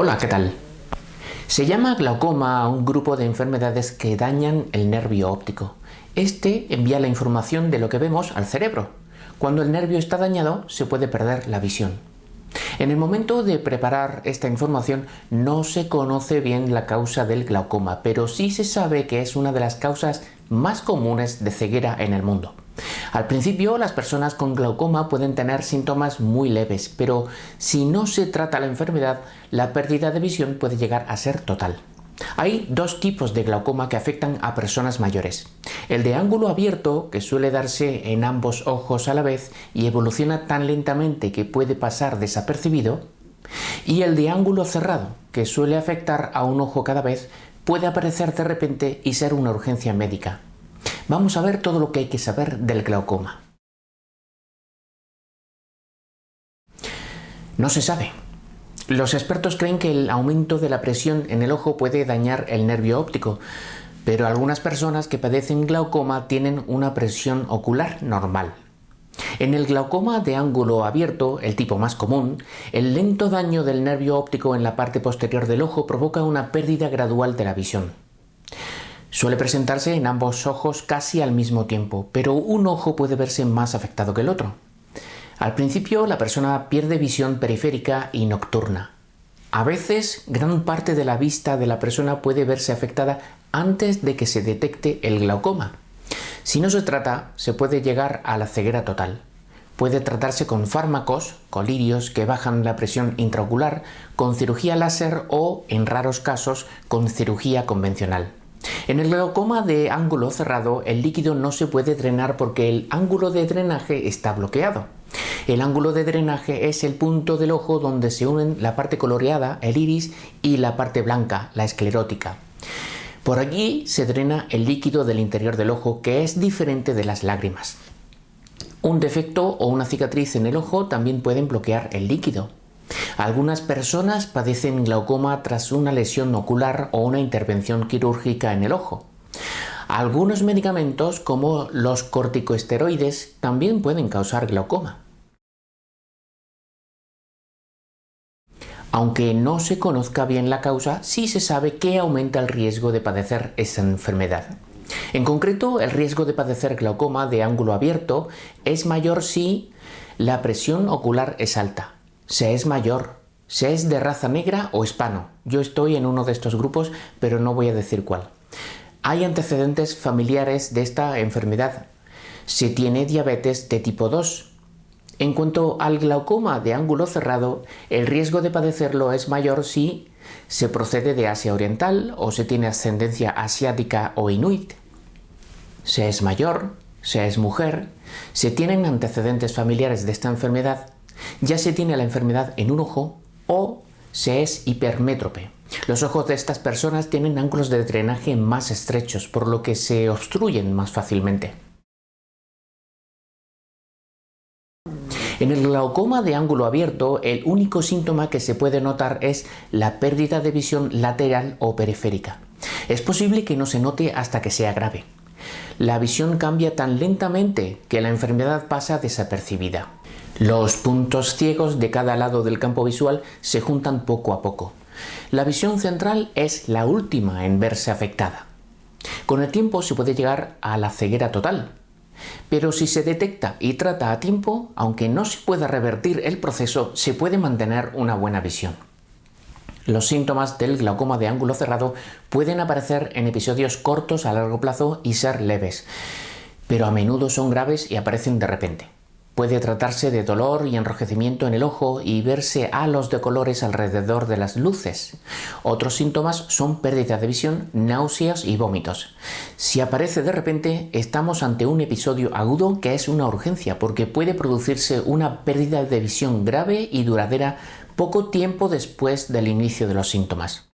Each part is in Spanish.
Hola, ¿qué tal? Se llama glaucoma a un grupo de enfermedades que dañan el nervio óptico. Este envía la información de lo que vemos al cerebro. Cuando el nervio está dañado, se puede perder la visión. En el momento de preparar esta información no se conoce bien la causa del glaucoma, pero sí se sabe que es una de las causas más comunes de ceguera en el mundo. Al principio las personas con glaucoma pueden tener síntomas muy leves, pero si no se trata la enfermedad, la pérdida de visión puede llegar a ser total. Hay dos tipos de glaucoma que afectan a personas mayores. El de ángulo abierto, que suele darse en ambos ojos a la vez y evoluciona tan lentamente que puede pasar desapercibido, y el de ángulo cerrado, que suele afectar a un ojo cada vez, puede aparecer de repente y ser una urgencia médica. Vamos a ver todo lo que hay que saber del glaucoma. No se sabe. Los expertos creen que el aumento de la presión en el ojo puede dañar el nervio óptico, pero algunas personas que padecen glaucoma tienen una presión ocular normal. En el glaucoma de ángulo abierto, el tipo más común, el lento daño del nervio óptico en la parte posterior del ojo provoca una pérdida gradual de la visión. Suele presentarse en ambos ojos casi al mismo tiempo, pero un ojo puede verse más afectado que el otro. Al principio la persona pierde visión periférica y nocturna. A veces gran parte de la vista de la persona puede verse afectada antes de que se detecte el glaucoma. Si no se trata, se puede llegar a la ceguera total. Puede tratarse con fármacos, colirios que bajan la presión intraocular, con cirugía láser o, en raros casos, con cirugía convencional. En el glaucoma de ángulo cerrado el líquido no se puede drenar porque el ángulo de drenaje está bloqueado. El ángulo de drenaje es el punto del ojo donde se unen la parte coloreada, el iris, y la parte blanca, la esclerótica. Por aquí se drena el líquido del interior del ojo que es diferente de las lágrimas. Un defecto o una cicatriz en el ojo también pueden bloquear el líquido. Algunas personas padecen glaucoma tras una lesión ocular o una intervención quirúrgica en el ojo. Algunos medicamentos como los corticosteroides también pueden causar glaucoma. Aunque no se conozca bien la causa, sí se sabe que aumenta el riesgo de padecer esa enfermedad. En concreto, el riesgo de padecer glaucoma de ángulo abierto es mayor si la presión ocular es alta, se es mayor, se es de raza negra o hispano. Yo estoy en uno de estos grupos, pero no voy a decir cuál. Hay antecedentes familiares de esta enfermedad. Se tiene diabetes de tipo 2. En cuanto al glaucoma de ángulo cerrado, el riesgo de padecerlo es mayor si se procede de Asia Oriental o se tiene ascendencia asiática o inuit. Se es mayor, se es mujer, se tienen antecedentes familiares de esta enfermedad ya se tiene la enfermedad en un ojo o se es hipermétrope. Los ojos de estas personas tienen ángulos de drenaje más estrechos, por lo que se obstruyen más fácilmente. En el glaucoma de ángulo abierto, el único síntoma que se puede notar es la pérdida de visión lateral o periférica. Es posible que no se note hasta que sea grave. La visión cambia tan lentamente que la enfermedad pasa desapercibida. Los puntos ciegos de cada lado del campo visual se juntan poco a poco. La visión central es la última en verse afectada. Con el tiempo se puede llegar a la ceguera total, pero si se detecta y trata a tiempo, aunque no se pueda revertir el proceso, se puede mantener una buena visión. Los síntomas del glaucoma de ángulo cerrado pueden aparecer en episodios cortos a largo plazo y ser leves, pero a menudo son graves y aparecen de repente. Puede tratarse de dolor y enrojecimiento en el ojo y verse halos de colores alrededor de las luces. Otros síntomas son pérdida de visión, náuseas y vómitos. Si aparece de repente, estamos ante un episodio agudo que es una urgencia porque puede producirse una pérdida de visión grave y duradera poco tiempo después del inicio de los síntomas.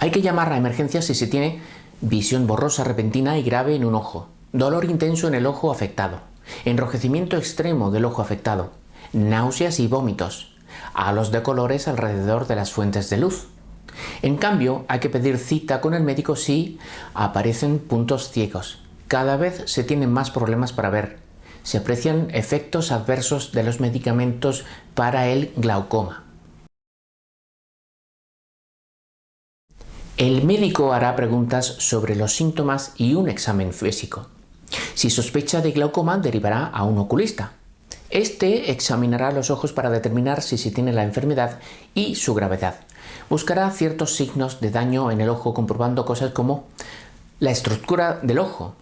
Hay que llamar a emergencias si se tiene visión borrosa repentina y grave en un ojo, dolor intenso en el ojo afectado, enrojecimiento extremo del ojo afectado, náuseas y vómitos, halos de colores alrededor de las fuentes de luz. En cambio, hay que pedir cita con el médico si aparecen puntos ciegos. Cada vez se tienen más problemas para ver. se aprecian efectos adversos de los medicamentos para el glaucoma. El médico hará preguntas sobre los síntomas y un examen físico. Si sospecha de glaucoma, derivará a un oculista. Este examinará los ojos para determinar si se tiene la enfermedad y su gravedad. Buscará ciertos signos de daño en el ojo comprobando cosas como la estructura del ojo,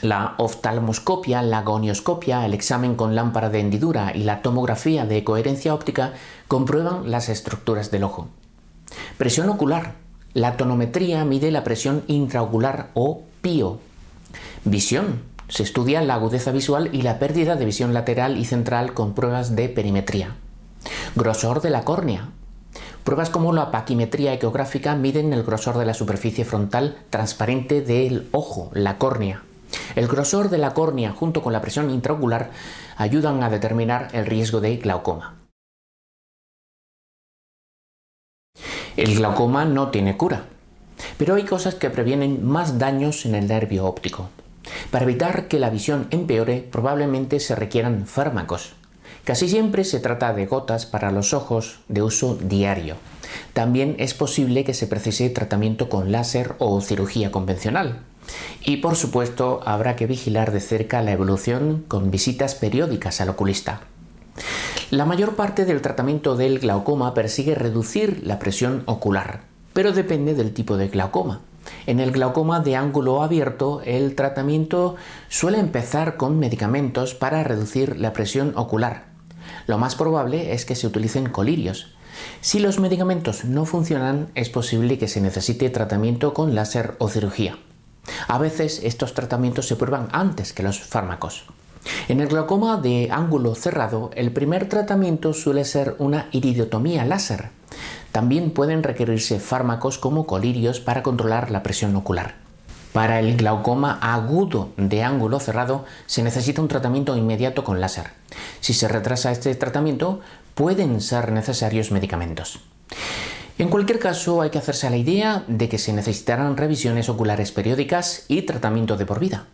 la oftalmoscopia, la gonioscopia, el examen con lámpara de hendidura y la tomografía de coherencia óptica comprueban las estructuras del ojo. Presión ocular. La tonometría mide la presión intraocular o PIO. Visión. Se estudia la agudeza visual y la pérdida de visión lateral y central con pruebas de perimetría. Grosor de la córnea. Pruebas como la paquimetría ecográfica miden el grosor de la superficie frontal transparente del ojo, la córnea. El grosor de la córnea junto con la presión intraocular ayudan a determinar el riesgo de glaucoma. El glaucoma no tiene cura, pero hay cosas que previenen más daños en el nervio óptico. Para evitar que la visión empeore, probablemente se requieran fármacos. Casi siempre se trata de gotas para los ojos de uso diario. También es posible que se precise tratamiento con láser o cirugía convencional. Y por supuesto habrá que vigilar de cerca la evolución con visitas periódicas al oculista. La mayor parte del tratamiento del glaucoma persigue reducir la presión ocular, pero depende del tipo de glaucoma. En el glaucoma de ángulo abierto, el tratamiento suele empezar con medicamentos para reducir la presión ocular. Lo más probable es que se utilicen colirios. Si los medicamentos no funcionan, es posible que se necesite tratamiento con láser o cirugía. A veces estos tratamientos se prueban antes que los fármacos. En el glaucoma de ángulo cerrado, el primer tratamiento suele ser una iridotomía láser. También pueden requerirse fármacos como colirios para controlar la presión ocular. Para el glaucoma agudo de ángulo cerrado se necesita un tratamiento inmediato con láser. Si se retrasa este tratamiento, pueden ser necesarios medicamentos. En cualquier caso, hay que hacerse a la idea de que se necesitarán revisiones oculares periódicas y tratamiento de por vida.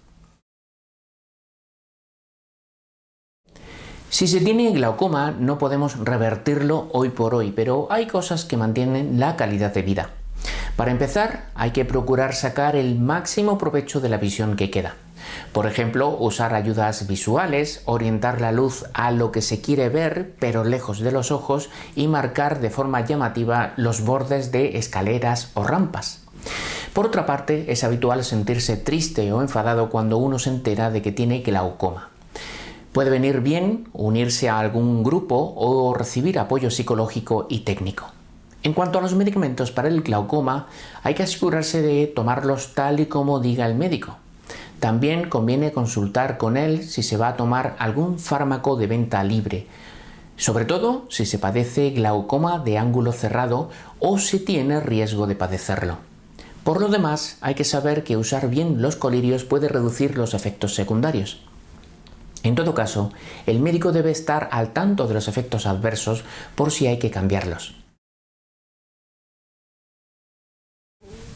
Si se tiene glaucoma no podemos revertirlo hoy por hoy, pero hay cosas que mantienen la calidad de vida. Para empezar, hay que procurar sacar el máximo provecho de la visión que queda. Por ejemplo, usar ayudas visuales, orientar la luz a lo que se quiere ver, pero lejos de los ojos, y marcar de forma llamativa los bordes de escaleras o rampas. Por otra parte, es habitual sentirse triste o enfadado cuando uno se entera de que tiene glaucoma. Puede venir bien unirse a algún grupo o recibir apoyo psicológico y técnico. En cuanto a los medicamentos para el glaucoma, hay que asegurarse de tomarlos tal y como diga el médico. También conviene consultar con él si se va a tomar algún fármaco de venta libre, sobre todo si se padece glaucoma de ángulo cerrado o si tiene riesgo de padecerlo. Por lo demás, hay que saber que usar bien los colirios puede reducir los efectos secundarios. En todo caso, el médico debe estar al tanto de los efectos adversos por si hay que cambiarlos.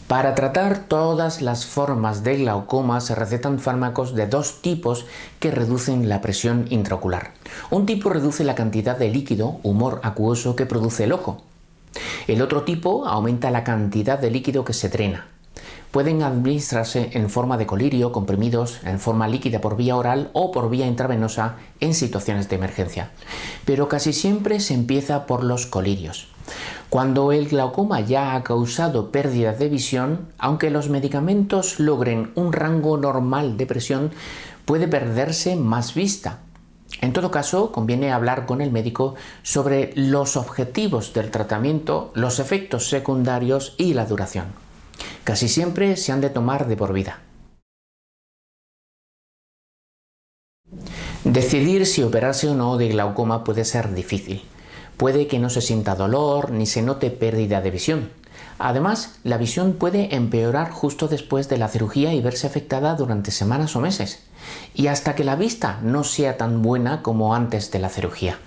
Para tratar todas las formas de glaucoma se recetan fármacos de dos tipos que reducen la presión intraocular. Un tipo reduce la cantidad de líquido, humor acuoso, que produce el ojo. El otro tipo aumenta la cantidad de líquido que se drena pueden administrarse en forma de colirio, comprimidos, en forma líquida por vía oral o por vía intravenosa en situaciones de emergencia. Pero casi siempre se empieza por los colirios. Cuando el glaucoma ya ha causado pérdida de visión, aunque los medicamentos logren un rango normal de presión, puede perderse más vista. En todo caso, conviene hablar con el médico sobre los objetivos del tratamiento, los efectos secundarios y la duración. Casi siempre se han de tomar de por vida. Decidir si operarse o no de glaucoma puede ser difícil. Puede que no se sienta dolor ni se note pérdida de visión. Además, la visión puede empeorar justo después de la cirugía y verse afectada durante semanas o meses, y hasta que la vista no sea tan buena como antes de la cirugía.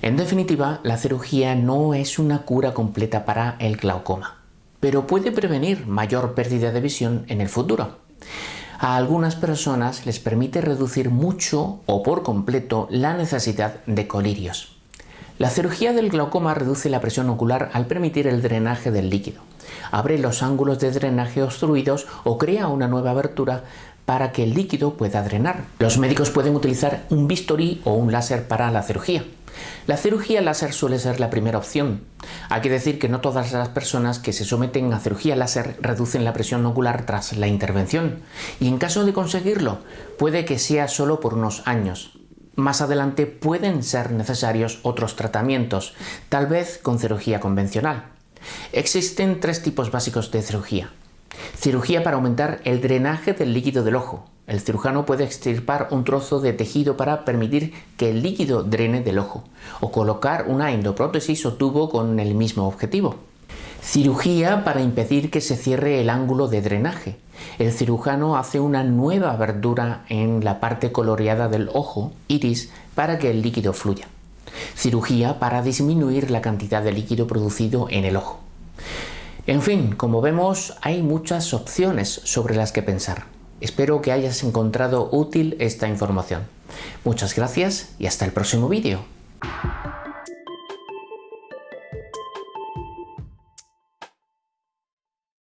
En definitiva, la cirugía no es una cura completa para el glaucoma pero puede prevenir mayor pérdida de visión en el futuro. A algunas personas les permite reducir mucho o por completo la necesidad de colirios. La cirugía del glaucoma reduce la presión ocular al permitir el drenaje del líquido. Abre los ángulos de drenaje obstruidos o crea una nueva abertura para que el líquido pueda drenar. Los médicos pueden utilizar un bisturí o un láser para la cirugía. La cirugía láser suele ser la primera opción. Hay que decir que no todas las personas que se someten a cirugía láser reducen la presión ocular tras la intervención, y en caso de conseguirlo, puede que sea solo por unos años. Más adelante pueden ser necesarios otros tratamientos, tal vez con cirugía convencional. Existen tres tipos básicos de cirugía. Cirugía para aumentar el drenaje del líquido del ojo. El cirujano puede extirpar un trozo de tejido para permitir que el líquido drene del ojo o colocar una endoprótesis o tubo con el mismo objetivo. Cirugía para impedir que se cierre el ángulo de drenaje. El cirujano hace una nueva abertura en la parte coloreada del ojo, iris, para que el líquido fluya. Cirugía para disminuir la cantidad de líquido producido en el ojo. En fin, como vemos, hay muchas opciones sobre las que pensar. Espero que hayas encontrado útil esta información. Muchas gracias y hasta el próximo vídeo.